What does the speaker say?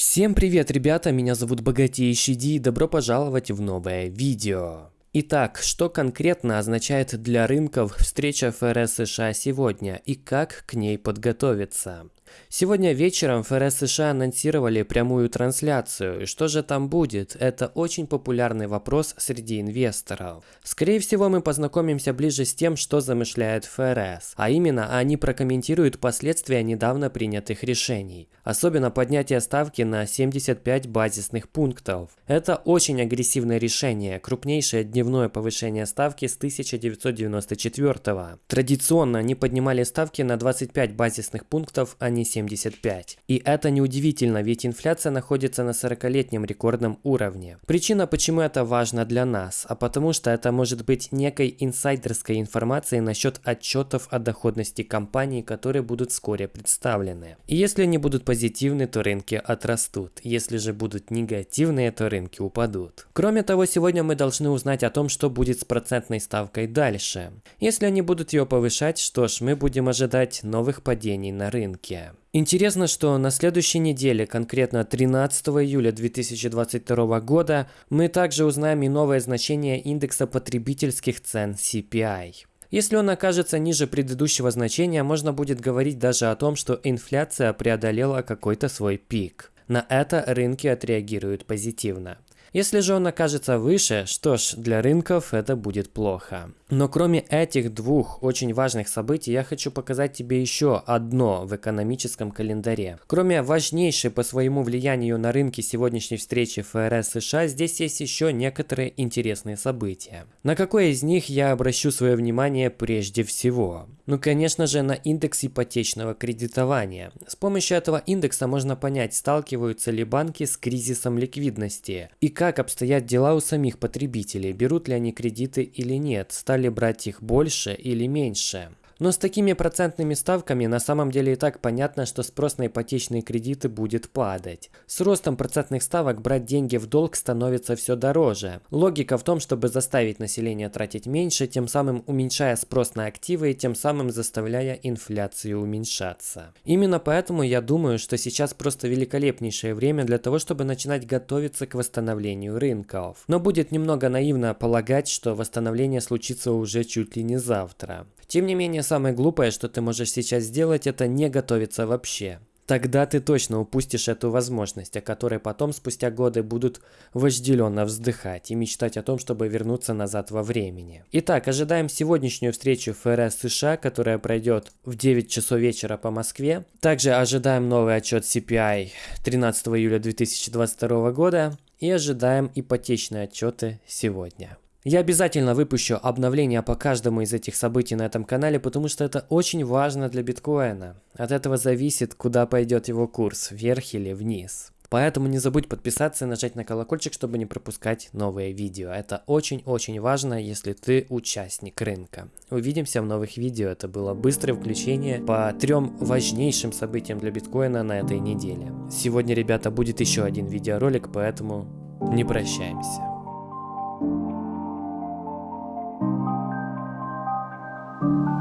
Всем привет, ребята, меня зовут Богатейший Ди и добро пожаловать в новое видео. Итак, что конкретно означает для рынков встреча ФРС США сегодня и как к ней подготовиться? Сегодня вечером ФРС США анонсировали прямую трансляцию. Что же там будет? Это очень популярный вопрос среди инвесторов. Скорее всего, мы познакомимся ближе с тем, что замышляет ФРС. А именно, они прокомментируют последствия недавно принятых решений. Особенно поднятие ставки на 75 базисных пунктов. Это очень агрессивное решение, крупнейшее дневное повышение ставки с 1994 -го. Традиционно они поднимали ставки на 25 базисных пунктов, а не не 75. И это неудивительно, ведь инфляция находится на 40-летнем рекордном уровне. Причина, почему это важно для нас, а потому что это может быть некой инсайдерской информацией насчет отчетов о доходности компаний, которые будут вскоре представлены. И если они будут позитивны, то рынки отрастут. Если же будут негативные, то рынки упадут. Кроме того, сегодня мы должны узнать о том, что будет с процентной ставкой дальше. Если они будут ее повышать, что ж, мы будем ожидать новых падений на рынке. Интересно, что на следующей неделе, конкретно 13 июля 2022 года, мы также узнаем и новое значение индекса потребительских цен CPI. Если он окажется ниже предыдущего значения, можно будет говорить даже о том, что инфляция преодолела какой-то свой пик. На это рынки отреагируют позитивно. Если же он окажется выше, что ж, для рынков это будет плохо. Но кроме этих двух очень важных событий, я хочу показать тебе еще одно в экономическом календаре. Кроме важнейшей по своему влиянию на рынки сегодняшней встречи ФРС США, здесь есть еще некоторые интересные события. На какое из них я обращу свое внимание прежде всего? Ну, конечно же, на индекс ипотечного кредитования. С помощью этого индекса можно понять, сталкиваются ли банки с кризисом ликвидности и как обстоят дела у самих потребителей, берут ли они кредиты или нет, стали брать их больше или меньше. Но с такими процентными ставками на самом деле и так понятно, что спрос на ипотечные кредиты будет падать. С ростом процентных ставок брать деньги в долг становится все дороже. Логика в том, чтобы заставить население тратить меньше, тем самым уменьшая спрос на активы и тем самым заставляя инфляцию уменьшаться. Именно поэтому я думаю, что сейчас просто великолепнейшее время для того, чтобы начинать готовиться к восстановлению рынков. Но будет немного наивно полагать, что восстановление случится уже чуть ли не завтра. Тем не менее, самое глупое, что ты можешь сейчас сделать, это не готовиться вообще. Тогда ты точно упустишь эту возможность, о которой потом спустя годы будут вожделенно вздыхать и мечтать о том, чтобы вернуться назад во времени. Итак, ожидаем сегодняшнюю встречу ФРС США, которая пройдет в 9 часов вечера по Москве. Также ожидаем новый отчет CPI 13 июля 2022 года и ожидаем ипотечные отчеты сегодня. Я обязательно выпущу обновления по каждому из этих событий на этом канале, потому что это очень важно для биткоина. От этого зависит, куда пойдет его курс, вверх или вниз. Поэтому не забудь подписаться и нажать на колокольчик, чтобы не пропускать новые видео. Это очень-очень важно, если ты участник рынка. Увидимся в новых видео. Это было быстрое включение по трем важнейшим событиям для биткоина на этой неделе. Сегодня, ребята, будет еще один видеоролик, поэтому не прощаемся. Thank you.